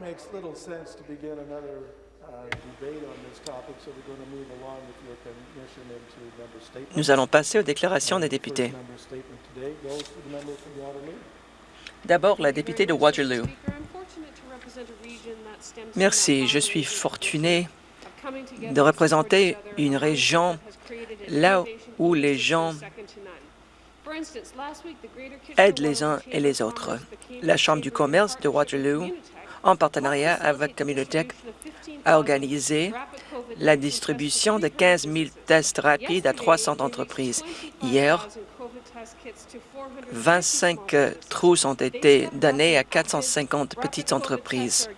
makes little sense to begin another. Nous allons passer aux déclarations des députés. D'abord, la députée de Waterloo. Merci, je suis fortuné de représenter une région là où les gens aident les uns et les autres. La Chambre du commerce de Waterloo, en partenariat avec Communitech, a organisé la distribution de 15 000 tests rapides à 300 entreprises. Hier, 25 trousses ont été données à 450 petites entreprises.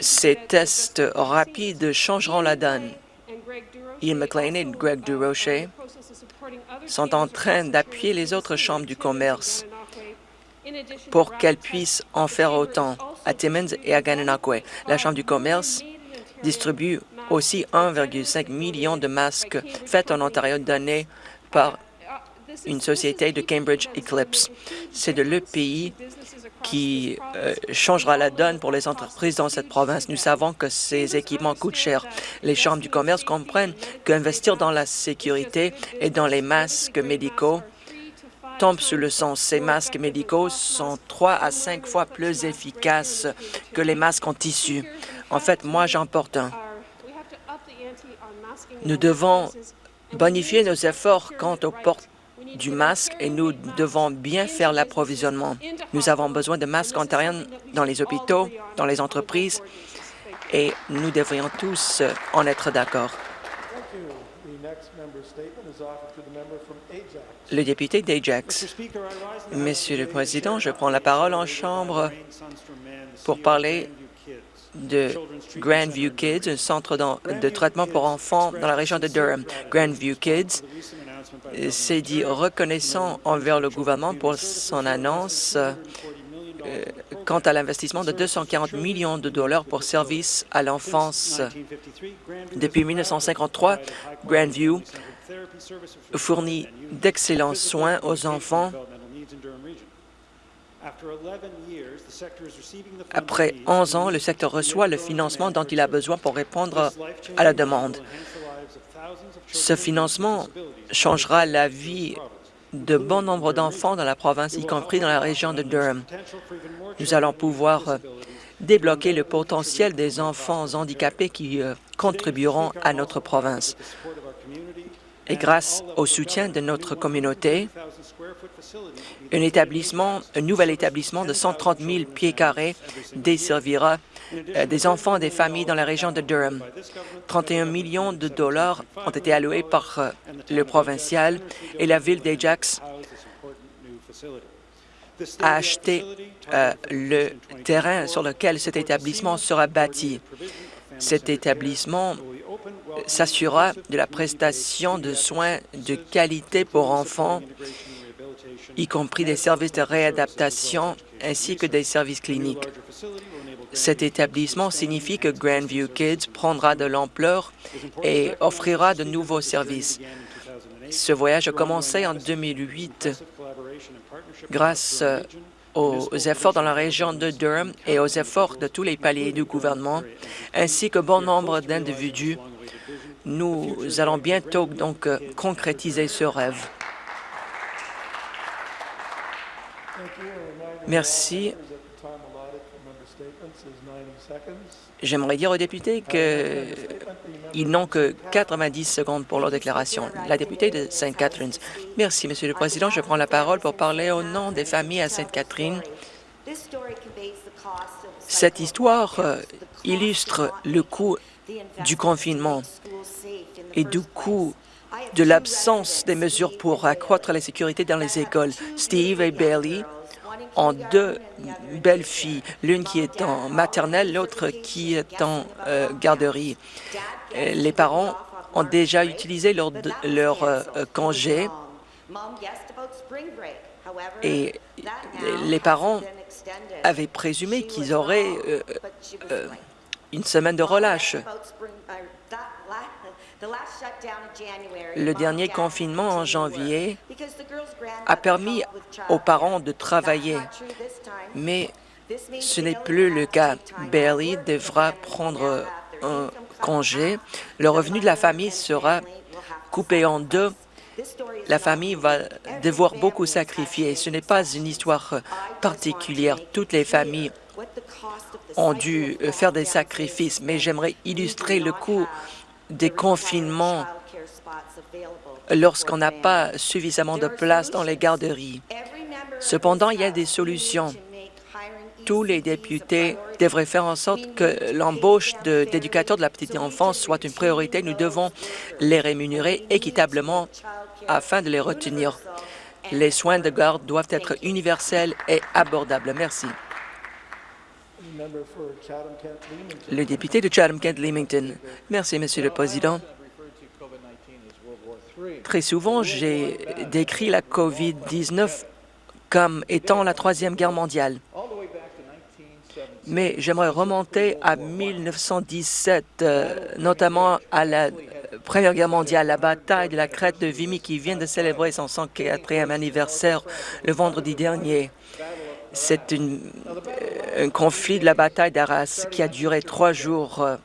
Ces tests rapides changeront la donne. Ian McLean et Greg Durocher sont en train d'appuyer les autres chambres du commerce pour qu'elles puissent en faire autant à Timmins et à Gananoque. La Chambre du commerce distribue aussi 1,5 million de masques faits en Ontario donnés par une société de Cambridge Eclipse. C'est de le pays qui euh, changera la donne pour les entreprises dans cette province. Nous savons que ces équipements coûtent cher. Les chambres du commerce comprennent qu'investir dans la sécurité et dans les masques médicaux tombe sous le sens. Ces masques médicaux sont trois à cinq fois plus efficaces que les masques en tissu. En fait, moi, j'en porte un. Nous devons bonifier nos efforts quant au port du masque et nous devons bien faire l'approvisionnement. Nous avons besoin de masques ontariens dans les hôpitaux, dans les entreprises et nous devrions tous en être d'accord. Le député d'Ajax. Monsieur le Président, je prends la parole en Chambre pour parler de Grandview Kids, un centre de traitement pour enfants dans la région de Durham. Grandview Kids s'est dit reconnaissant envers le gouvernement pour son annonce quant à l'investissement de 240 millions de dollars pour services à l'enfance. Depuis 1953, Grandview fournit d'excellents soins aux enfants. Après 11 ans, le secteur reçoit le financement dont il a besoin pour répondre à la demande. Ce financement changera la vie de bon nombre d'enfants dans la province, y compris dans la région de Durham. Nous allons pouvoir euh, débloquer le potentiel des enfants handicapés qui euh, contribueront à notre province. Et grâce au soutien de notre communauté, un nouvel établissement de 130 000 pieds carrés desservira des enfants des familles dans la région de Durham. 31 millions de dollars ont été alloués par euh, le provincial et la ville d'Ajax a acheté euh, le terrain sur lequel cet établissement sera bâti. Cet établissement s'assurera de la prestation de soins de qualité pour enfants, y compris des services de réadaptation ainsi que des services cliniques. Cet établissement signifie que Grandview Kids prendra de l'ampleur et offrira de nouveaux services. Ce voyage a commencé en 2008 grâce euh, aux efforts dans la région de Durham et aux efforts de tous les paliers du gouvernement, ainsi que bon nombre d'individus. Nous allons bientôt donc euh, concrétiser ce rêve. Merci. J'aimerais dire aux députés qu'ils n'ont que 90 secondes pour leur déclaration. La députée de St. Catharines. Merci, Monsieur le Président. Je prends la parole pour parler au nom des familles à Sainte Catherine. Cette histoire euh, illustre le coût du confinement et du coût de l'absence des mesures pour accroître la sécurité dans les écoles. Steve et Bailey ont deux belles filles, l'une qui est en maternelle, l'autre qui est en euh, garderie. Euh, Les parents ont déjà utilisé leur, euh, congé et les parents avaient présumé qu'ils auraient une semaine de relâche. Le dernier confinement en janvier a permis aux parents de travailler, mais Ce n'est plus le cas. Bailey devra prendre un congé. Le revenu de la famille sera coupé en deux. La famille va devoir beaucoup sacrifier. Ce n'est pas une histoire particulière. Toutes les familles ont dû faire des sacrifices, mais j'aimerais illustrer le coût des confinements lorsqu'on n'a pas suffisamment de place dans les garderies. Cependant, il y a des solutions. Tous les députés devraient faire en sorte que l'embauche d'éducateurs de la petite enfance soit une priorité. Nous devons les rémunérer équitablement afin de les retenir. Les soins de garde doivent être universels et abordables. Merci. Le député de Chatham-Kent-Leamington. Merci, Monsieur le Président. Très souvent, j'ai décrit la COVID-19 comme étant la Troisième Guerre mondiale. Mais j'aimerais remonter à 1917, euh, notamment à la Première Guerre mondiale, la bataille de la crête de Vimy qui vient de célébrer son 104e anniversaire le vendredi dernier. C'est euh, un conflit de la bataille d'Arras qui a duré trois jours euh,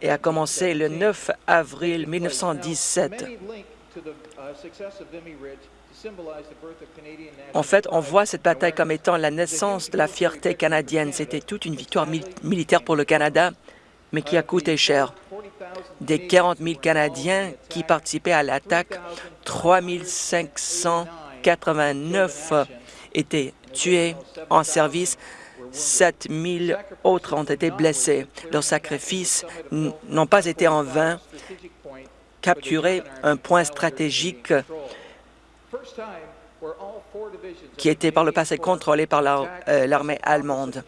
et a commencé le 9 avril 1917. En fait, on voit cette bataille comme étant la naissance de la fierté canadienne. C'était toute une victoire militaire pour le Canada, mais qui a coûté cher. Des 40 000 Canadiens qui participaient à l'attaque, 3 589 étaient tués en service, 7 000 autres ont été blessés. Leurs sacrifices n'ont pas été en vain. Capturer un point stratégique qui était par le passé contrôlé par euh, l'armée allemande.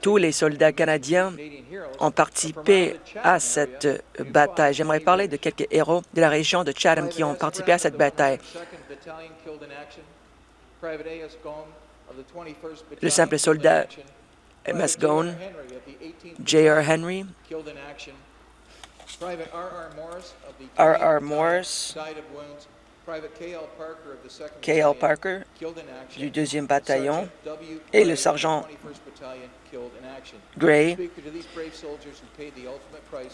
Tous les soldats canadiens ont participé à cette bataille. J'aimerais parler de quelques héros de la région de Chatham qui ont participé à cette bataille. Le simple soldat M.S. Gone, J.R. Henry, R.R. Morris, K.L. Parker du 2e bataillon et le sergent Gray,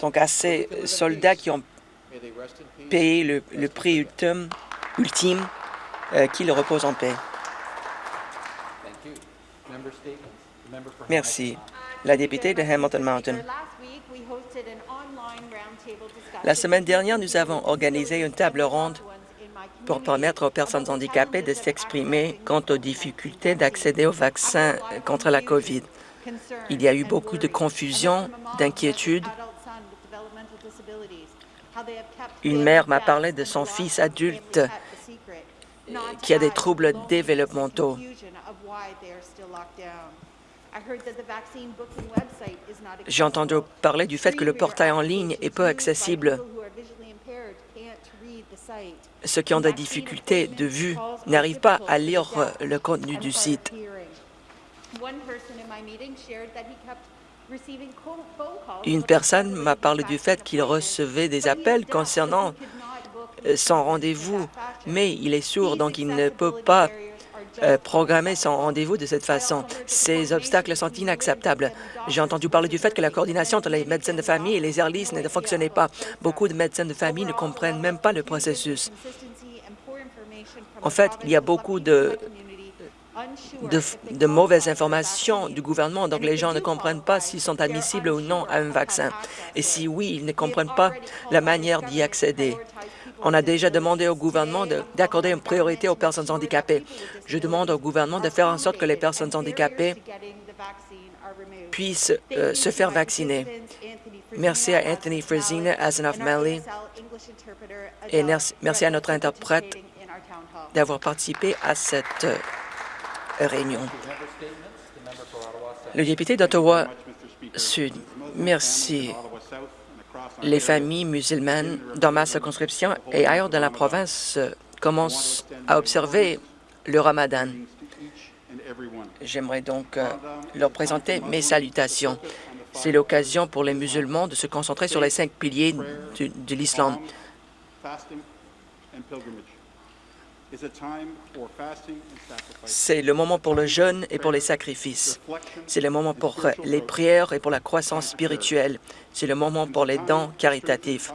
donc à ces soldats qui ont payé le, prix ultime, ultime euh, qu'ils reposent en paix. Merci. La députée de Hamilton Mountain. La semaine dernière, nous avons organisé une table ronde pour permettre aux personnes handicapées de s'exprimer quant aux difficultés d'accéder aux vaccins contre la COVID. Il y a eu beaucoup de confusion, d'inquiétude. Une mère m'a parlé de son fils adulte qui a des troubles développementaux. J'ai entendu parler du fait que le portail en ligne est peu accessible. Ceux qui ont des difficultés de vue n'arrivent pas à lire le contenu du site. Une personne m'a parlé du fait qu'il recevait des appels concernant son rendez-vous, mais il est sourd, donc il ne peut pas euh, programmer son rendez-vous de cette façon. Ces obstacles sont inacceptables. J'ai entendu parler du fait que la coordination entre les médecins de famille et les ERLIS ne fonctionnait pas. Beaucoup de médecins de famille ne comprennent même pas le processus. En fait, il y a beaucoup de, de, mauvaises informations du gouvernement, donc les gens ne comprennent pas s'ils sont admissibles ou non à un vaccin. Et si oui, ils ne comprennent pas la manière d'y accéder. On a déjà demandé au gouvernement d'accorder une priorité aux personnes handicapées. Je demande au gouvernement de faire en sorte que les personnes handicapées puissent euh, se faire vacciner. Merci à Anthony Fresina, Asanov Malley, et merci à notre interprète d'avoir participé à cette euh, Le député d'Ottawa Sud, merci les familles musulmanes dans ma circonscription et ailleurs dans la province commencent à observer le ramadan. J'aimerais donc euh, leur présenter mes salutations. C'est l'occasion pour les musulmans de se concentrer sur les cinq piliers de l'islam. C'est le moment pour le jeûne et pour les sacrifices. C'est le moment pour les prières et pour la croissance spirituelle. C'est le moment pour les dons caritatifs.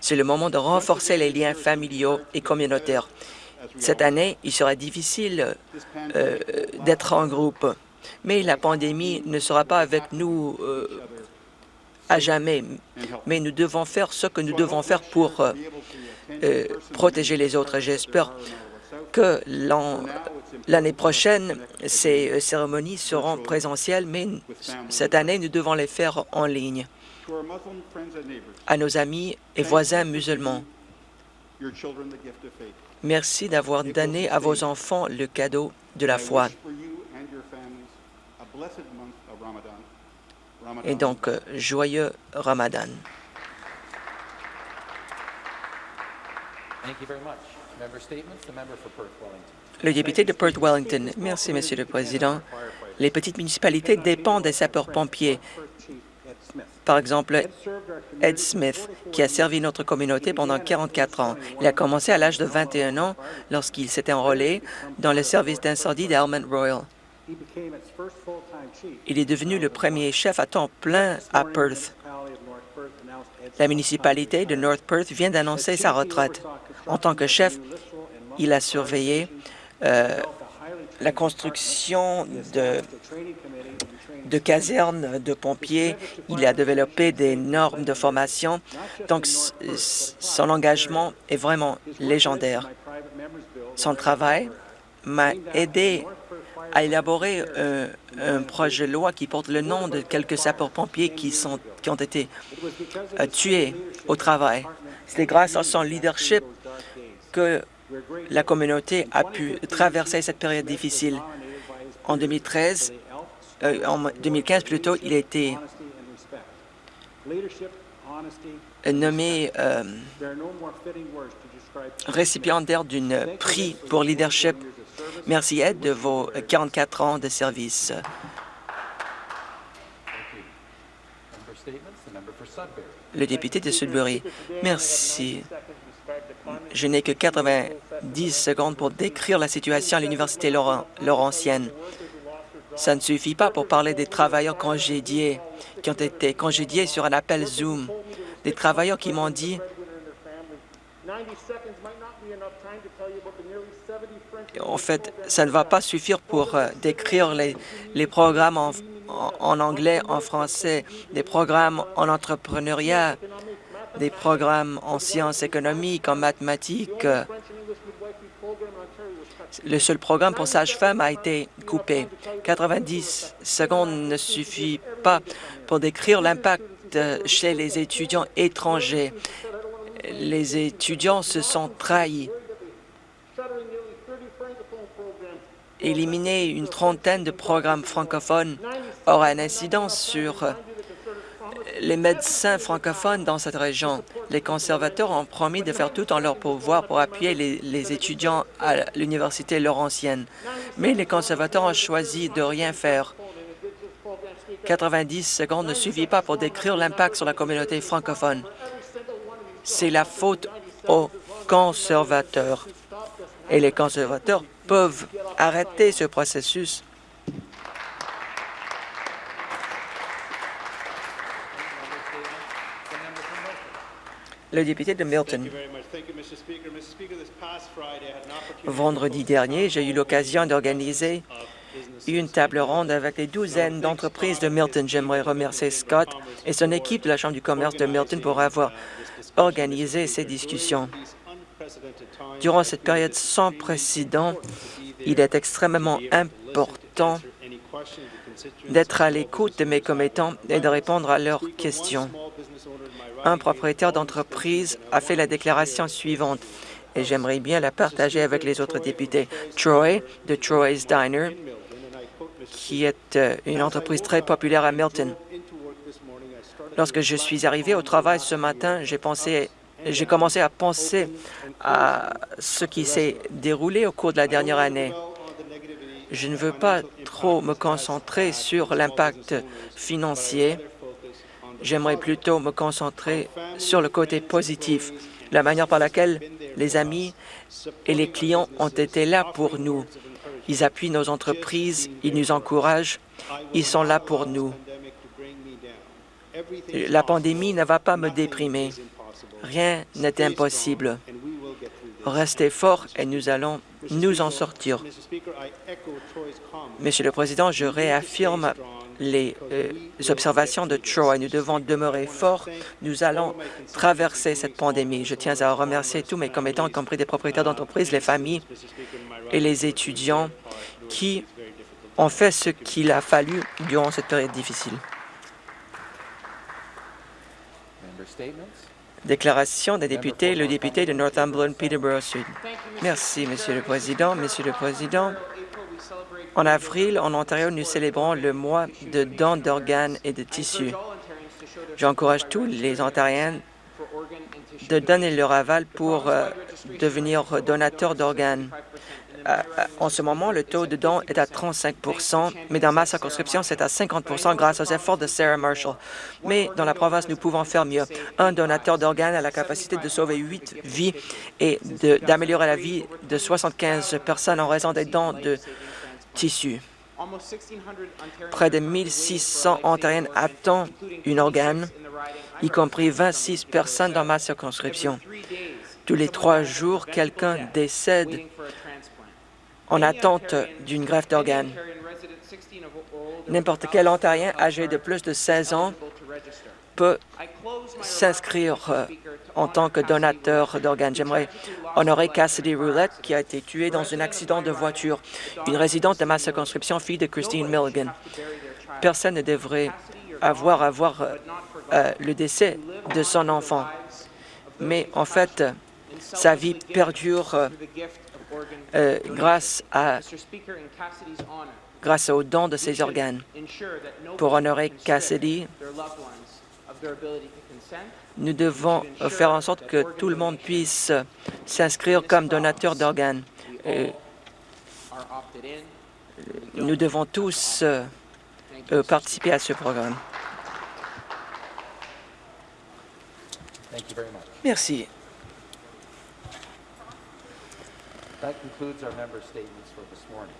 C'est le moment de renforcer les liens familiaux et communautaires. Cette année, il sera difficile euh, d'être en groupe, mais la pandémie ne sera pas avec nous euh, à jamais. Mais nous devons faire ce que nous devons faire pour euh, euh, protéger les autres. J'espère que l'année prochaine, ces euh, cérémonies seront présentielles, mais cette année, nous devons les faire en ligne. À nos amis et voisins musulmans, merci d'avoir donné à vos enfants le cadeau de la foi. Et donc, euh, joyeux Ramadan. Le député de Perth-Wellington. Merci, Monsieur le Président. Les petites municipalités dépendent des sapeurs-pompiers. Par exemple, Ed Smith, qui a servi notre communauté pendant 44 ans. Il a commencé à l'âge de 21 ans lorsqu'il s'était enrôlé dans le service d'incendie d'Almond Royal. Il est devenu le premier chef à temps plein à Perth. La municipalité de North Perth vient d'annoncer sa retraite. En tant que chef, il a surveillé euh, la construction de, de casernes de pompiers. Il a développé des normes de formation. Donc, son engagement est vraiment légendaire. Son travail m'a aidé à élaborer euh, un projet de loi qui porte le nom de quelques sapeurs-pompiers qui, qui ont été euh, tués au travail. C'est grâce à son leadership que la communauté a pu traverser cette période difficile. En 2013, euh, en 2015 plutôt, il a été nommé récipiendaire d'une prix pour leadership Merci, Ed, de vos 44 ans de service. Le député de Sudbury. Merci. Je n'ai que 90 secondes pour décrire la situation à l'Université Laurentienne. Ça ne suffit pas pour parler des travailleurs congédiés qui ont été congédiés sur un appel Zoom, des travailleurs qui m'ont dit en fait, ça ne va pas suffire pour euh, décrire les, les programmes en, en, anglais, en français, des programmes en entrepreneuriat, des programmes en sciences économiques, en mathématiques. Le seul programme pour sage-femme a été coupé. 90 secondes ne suffit pas pour décrire l'impact chez les étudiants étrangers. Les étudiants se sont trahis. éliminer une trentaine de programmes francophones aura une incidence sur les médecins francophones dans cette région. Les conservateurs ont promis de faire tout en leur pouvoir pour appuyer les, étudiants à l'Université Laurentienne. Mais les conservateurs ont choisi de rien faire. 90 secondes ne suffit pas pour décrire l'impact sur la communauté francophone. C'est la faute aux conservateurs. Et les conservateurs peuvent arrêter ce processus. Le député de Milton. Vendredi dernier, j'ai eu l'occasion d'organiser une table ronde avec des douzaines d'entreprises de Milton. J'aimerais remercier Scott et son équipe de la Chambre du commerce de Milton pour avoir organisé ces discussions. Durant cette période sans précédent, il est extrêmement important d'être à l'écoute de mes commettants et de répondre à leurs questions. Un propriétaire d'entreprise a fait la déclaration suivante et j'aimerais bien la partager avec les autres députés. Troy, de Troy's Diner, qui est euh, une entreprise très populaire à Milton. Lorsque je suis arrivé au travail ce matin, j'ai j'ai commencé à penser à ce qui s'est déroulé au cours de la dernière année. Je ne veux pas trop me concentrer sur l'impact financier. J'aimerais plutôt me concentrer sur le côté positif. la manière par laquelle les amis et les clients ont été là pour nous. Ils appuient nos entreprises, ils nous encouragent, ils sont là pour nous. La pandémie ne va pas me déprimer. Rien n'est impossible. Restez forts et nous allons nous en sortir. Monsieur le Président, je réaffirme les euh, observations de Troy. Nous devons demeurer forts. Nous allons traverser cette pandémie. Je tiens à remercier tous mes commettants, y compris des propriétaires d'entreprises, les familles et les étudiants qui ont fait ce qu'il a fallu durant cette période difficile. Déclaration des députés, le député de Northumberland, Peterborough Sud. Merci, Monsieur le Président. Monsieur le Président, en avril, en Ontario, nous célébrons le mois de dons d'organes et de tissus. J'encourage tous les Ontariens de donner leur aval pour euh, devenir donateurs d'organes. Euh, en ce moment, le taux de dons est à 35% mais dans ma circonscription, c'est à 50% grâce aux efforts de Sarah Marshall. Mais dans la province, nous pouvons faire mieux. Un donateur d'organes a la capacité de sauver huit vies et d'améliorer la vie de 75 personnes en raison des dons de tissus. Près de 1600 Ontariens attendent un organe, y compris 26 personnes dans ma circonscription. Tous les trois jours, quelqu'un décède en attente d'une greffe d'organes. N'importe quel Ontarien âgé de plus de 16 ans peut s'inscrire euh, en tant que donateur d'organes. J'aimerais honorer Cassidy Roulette, qui a été tuée dans un accident de voiture, une résidente de ma circonscription, fille de Christine Milligan. Personne ne devrait avoir à voir euh, euh, le décès de son enfant. Mais en fait, sa vie perdure euh, grâce, à, grâce au don de ses organes. Pour honorer Cassidy, nous devons faire en sorte que tout le monde puisse s'inscrire comme donateur d'organes. Nous devons tous euh, euh, participer à ce programme. Merci. That concludes our member statements for this morning.